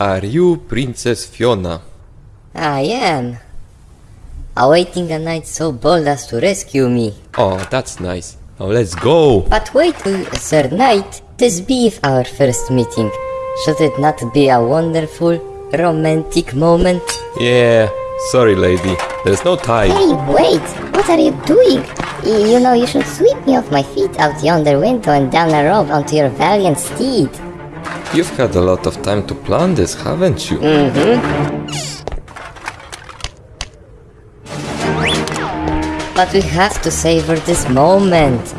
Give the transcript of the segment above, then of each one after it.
Are you Princess Fiona? I am. Awaiting a knight so bold as to rescue me. Oh, that's nice. Now let's go! But wait, Sir Knight, this be our first meeting. Should it not be a wonderful, romantic moment? Yeah, sorry lady, there's no time. Hey, wait! What are you doing? You know you should sweep me off my feet out yonder window and down a rope onto your valiant steed. You've had a lot of time to plan this, haven't you? But we have to savor this moment.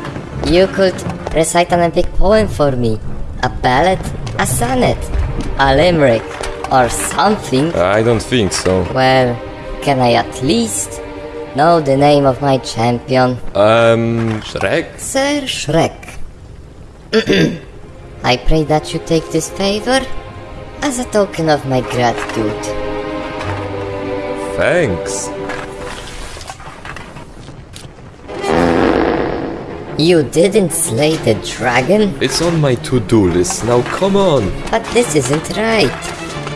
You could recite an epic poem for me. A ballad, a sonnet, a limerick, or something. I don't think so. Well, can I at least know the name of my champion? Um, Shrek? Sir Shrek. I pray that you take this favor as a token of my gratitude. Thanks. You didn't slay the dragon? It's on my to-do list, now come on! But this isn't right.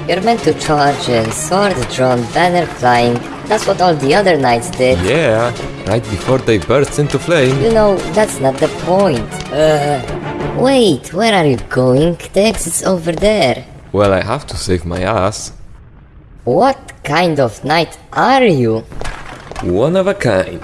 You're meant to charge in, sword drawn, banner flying. That's what all the other knights did. Yeah, right before they burst into flame. You know, that's not the point. Uh, wait, where are you going? The exit's over there. Well, I have to save my ass. What kind of knight are you? One of a kind.